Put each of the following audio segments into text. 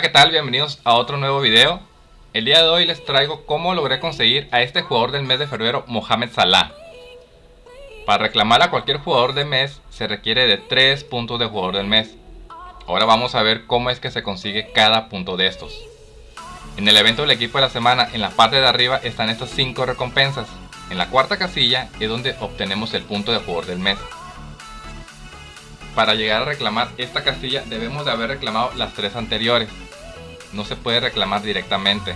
¿qué tal? Bienvenidos a otro nuevo video. El día de hoy les traigo cómo logré conseguir a este jugador del mes de febrero, Mohamed Salah. Para reclamar a cualquier jugador del mes se requiere de 3 puntos de jugador del mes. Ahora vamos a ver cómo es que se consigue cada punto de estos. En el evento del equipo de la semana, en la parte de arriba están estas 5 recompensas. En la cuarta casilla es donde obtenemos el punto de jugador del mes. Para llegar a reclamar esta casilla debemos de haber reclamado las tres anteriores. No se puede reclamar directamente.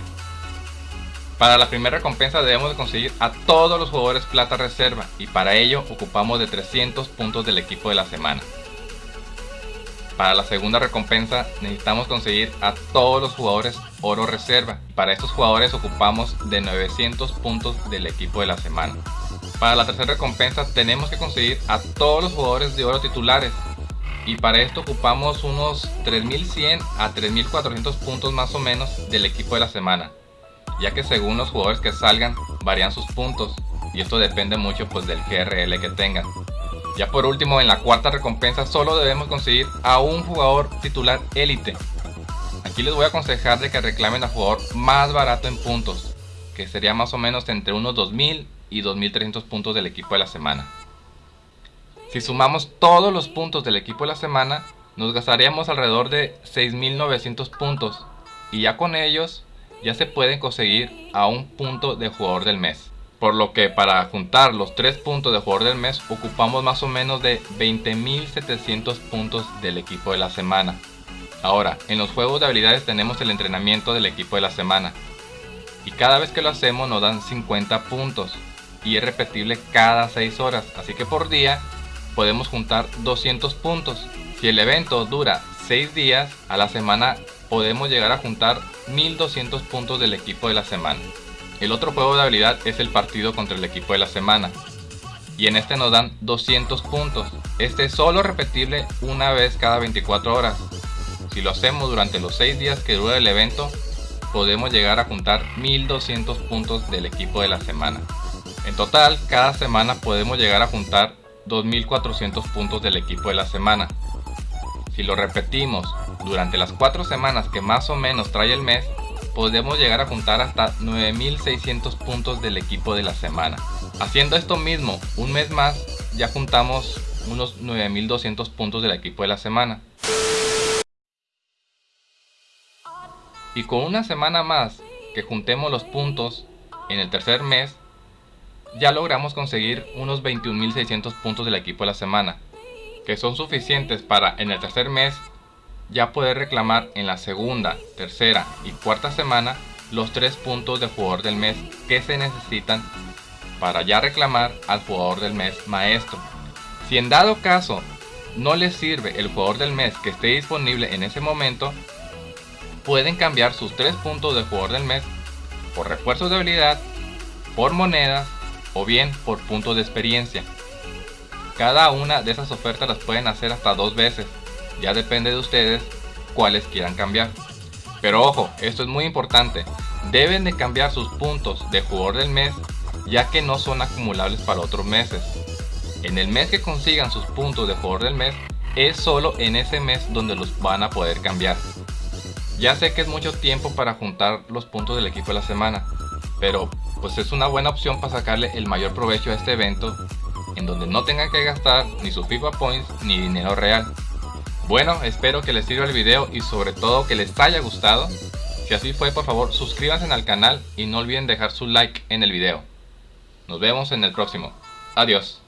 Para la primera recompensa debemos de conseguir a todos los jugadores plata reserva y para ello ocupamos de 300 puntos del equipo de la semana. Para la segunda recompensa necesitamos conseguir a todos los jugadores oro reserva. Para estos jugadores ocupamos de 900 puntos del equipo de la semana. Para la tercera recompensa tenemos que conseguir a todos los jugadores de oro titulares. Y para esto ocupamos unos 3100 a 3400 puntos más o menos del equipo de la semana. Ya que según los jugadores que salgan varían sus puntos. Y esto depende mucho pues del GRL que tengan. Ya por último, en la cuarta recompensa solo debemos conseguir a un jugador titular élite. Aquí les voy a aconsejar de que reclamen al jugador más barato en puntos, que sería más o menos entre unos 2000 y 2300 puntos del equipo de la semana. Si sumamos todos los puntos del equipo de la semana, nos gastaríamos alrededor de 6900 puntos y ya con ellos ya se pueden conseguir a un punto de jugador del mes. Por lo que para juntar los 3 puntos de jugador del mes ocupamos más o menos de 20.700 puntos del equipo de la semana. Ahora, en los juegos de habilidades tenemos el entrenamiento del equipo de la semana. Y cada vez que lo hacemos nos dan 50 puntos. Y es repetible cada 6 horas. Así que por día podemos juntar 200 puntos. Si el evento dura 6 días, a la semana podemos llegar a juntar 1200 puntos del equipo de la semana. El otro juego de habilidad es el partido contra el equipo de la semana. Y en este nos dan 200 puntos. Este es solo repetible una vez cada 24 horas. Si lo hacemos durante los 6 días que dura el evento, podemos llegar a juntar 1200 puntos del equipo de la semana. En total, cada semana podemos llegar a juntar 2400 puntos del equipo de la semana. Si lo repetimos durante las 4 semanas que más o menos trae el mes, podemos llegar a juntar hasta 9600 puntos del equipo de la semana. Haciendo esto mismo un mes más, ya juntamos unos 9200 puntos del equipo de la semana. Y con una semana más que juntemos los puntos en el tercer mes, ya logramos conseguir unos 21.600 puntos del equipo de la semana, que son suficientes para en el tercer mes ya poder reclamar en la segunda, tercera y cuarta semana los tres puntos de jugador del mes que se necesitan para ya reclamar al jugador del mes maestro. Si en dado caso no les sirve el jugador del mes que esté disponible en ese momento, pueden cambiar sus tres puntos de jugador del mes por refuerzos de habilidad, por monedas o bien por puntos de experiencia. Cada una de esas ofertas las pueden hacer hasta dos veces ya depende de ustedes cuáles quieran cambiar. Pero ojo, esto es muy importante. Deben de cambiar sus puntos de jugador del mes ya que no son acumulables para otros meses. En el mes que consigan sus puntos de jugador del mes es solo en ese mes donde los van a poder cambiar. Ya sé que es mucho tiempo para juntar los puntos del equipo de la semana, pero pues es una buena opción para sacarle el mayor provecho a este evento en donde no tengan que gastar ni su FIFA Points ni dinero real. Bueno, espero que les sirva el video y sobre todo que les haya gustado. Si así fue, por favor suscríbanse al canal y no olviden dejar su like en el video. Nos vemos en el próximo. Adiós.